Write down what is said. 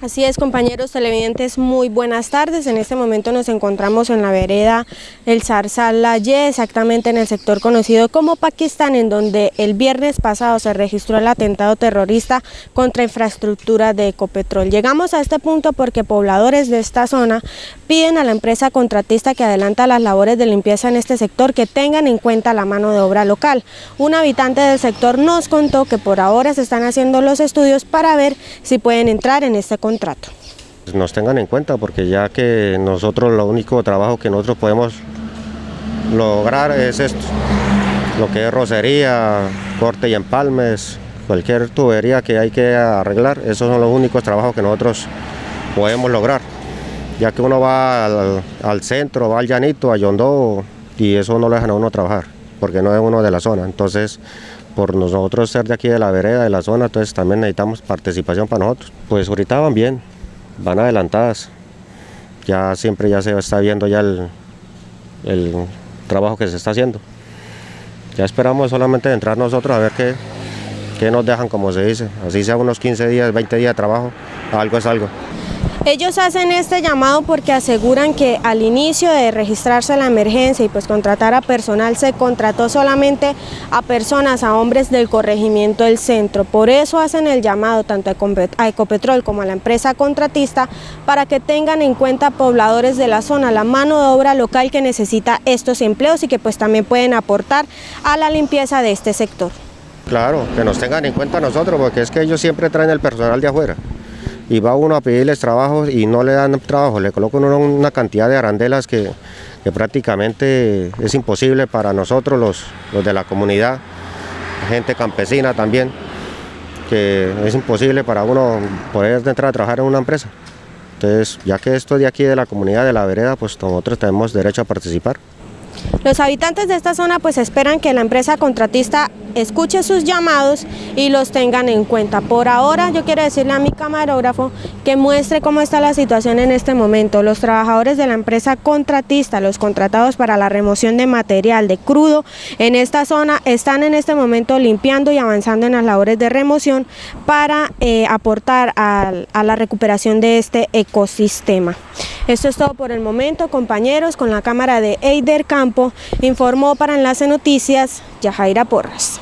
Así es, compañeros televidentes, muy buenas tardes. En este momento nos encontramos en la vereda El Zarzal La exactamente en el sector conocido como Pakistán, en donde el viernes pasado se registró el atentado terrorista contra infraestructura de Ecopetrol. Llegamos a este punto porque pobladores de esta zona piden a la empresa contratista que adelanta las labores de limpieza en este sector que tengan en cuenta la mano de obra local. Un habitante del sector nos contó que por ahora se están haciendo los estudios para ver si pueden entrar en este contrato. Nos tengan en cuenta porque ya que nosotros lo único trabajo que nosotros podemos lograr es esto, lo que es rocería, corte y empalmes, cualquier tubería que hay que arreglar, esos son los únicos trabajos que nosotros podemos lograr, ya que uno va al, centro, va al llanito, a Yondó, y eso no lo dejan a uno trabajar, porque no es uno de la zona, entonces por nosotros ser de aquí de la vereda, de la zona, entonces también necesitamos participación para nosotros. Pues ahorita van bien, van adelantadas, ya siempre ya se está viendo ya el, trabajo que se está haciendo. Ya esperamos solamente entrar nosotros a ver qué, qué nos dejan, como se dice, así sea unos 15 días, 20 días de trabajo, algo es algo. Ellos hacen este llamado porque aseguran que al inicio de registrarse la emergencia y pues contratar a personal se contrató solamente a personas, a hombres del corregimiento del centro. Por eso hacen el llamado tanto a Ecopetrol como a la empresa contratista para que tengan en cuenta pobladores de la zona, la mano de obra local que necesita estos empleos y que pues también pueden aportar a la limpieza de este sector. Claro, que nos tengan en cuenta nosotros porque es que ellos siempre traen el personal de afuera y va uno a pedirles trabajo y no le dan trabajo, le colocan una cantidad de arandelas que, prácticamente es imposible para nosotros los, los de la comunidad, gente campesina también, que es imposible para uno poder entrar a trabajar en una empresa. Entonces, ya que esto de aquí de la comunidad de la vereda, pues nosotros tenemos derecho a participar. Los habitantes de esta zona pues esperan que la empresa contratista escuche sus llamados y los tengan en cuenta. Por ahora yo quiero decirle a mi camarógrafo que muestre cómo está la situación en este momento. Los trabajadores de la empresa contratista, los contratados para la remoción de material de crudo en esta zona están en este momento limpiando y avanzando en las labores de remoción para eh, aportar a, a la recuperación de este ecosistema. Esto es todo por el momento, compañeros, con la cámara de Eider Campo, informó para Enlace Noticias Yajaira Porras.